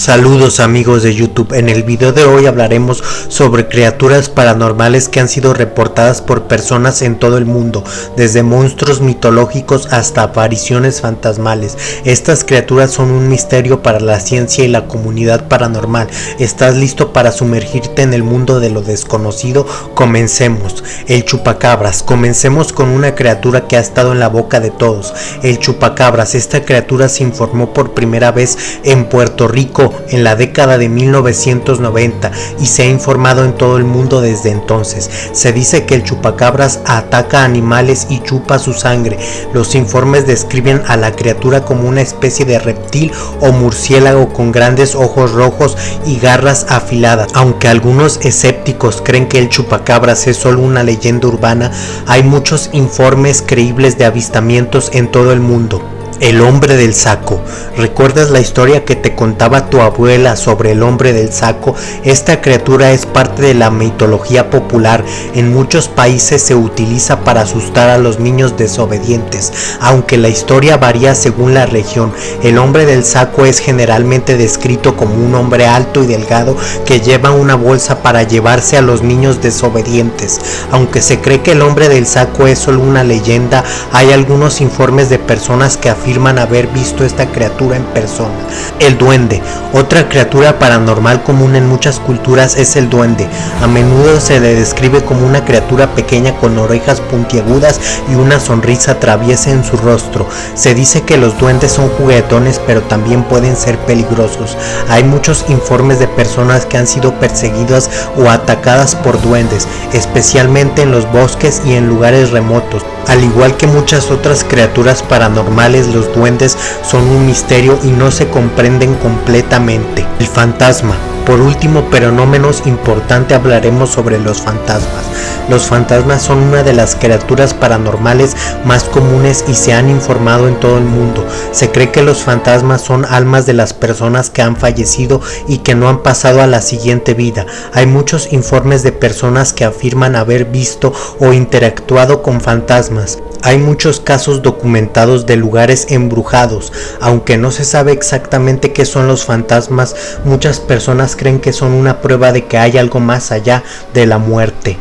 Saludos amigos de YouTube, en el video de hoy hablaremos sobre criaturas paranormales que han sido reportadas por personas en todo el mundo, desde monstruos mitológicos hasta apariciones fantasmales. Estas criaturas son un misterio para la ciencia y la comunidad paranormal. ¿Estás listo para sumergirte en el mundo de lo desconocido? Comencemos. El chupacabras. Comencemos con una criatura que ha estado en la boca de todos. El chupacabras. Esta criatura se informó por primera vez en Puerto Rico en la década de 1990 y se ha informado en todo el mundo desde entonces. Se dice que el chupacabras ataca animales y chupa su sangre. Los informes describen a la criatura como una especie de reptil o murciélago con grandes ojos rojos y garras afiladas. Aunque algunos escépticos creen que el chupacabras es solo una leyenda urbana, hay muchos informes creíbles de avistamientos en todo el mundo. El hombre del saco. ¿Recuerdas la historia que te contaba tu abuela sobre el hombre del saco? Esta criatura es parte de la mitología popular. En muchos países se utiliza para asustar a los niños desobedientes. Aunque la historia varía según la región, el hombre del saco es generalmente descrito como un hombre alto y delgado que lleva una bolsa para llevarse a los niños desobedientes. Aunque se cree que el hombre del saco es solo una leyenda, hay algunos informes de personas que afirman afirman haber visto esta criatura en persona. El duende. Otra criatura paranormal común en muchas culturas es el duende. A menudo se le describe como una criatura pequeña con orejas puntiagudas y una sonrisa traviesa en su rostro. Se dice que los duendes son juguetones pero también pueden ser peligrosos. Hay muchos informes de personas que han sido perseguidas o atacadas por duendes, especialmente en los bosques y en lugares remotos. Al igual que muchas otras criaturas paranormales, los duendes son un misterio y no se comprenden completamente. El fantasma. Por último, pero no menos importante, hablaremos sobre los fantasmas. Los fantasmas son una de las criaturas paranormales más comunes y se han informado en todo el mundo. Se cree que los fantasmas son almas de las personas que han fallecido y que no han pasado a la siguiente vida. Hay muchos informes de personas que afirman haber visto o interactuado con fantasmas. Hay muchos casos documentados de lugares embrujados, aunque no se sabe exactamente qué son los fantasmas, muchas personas creen que son una prueba de que hay algo más allá de la muerte.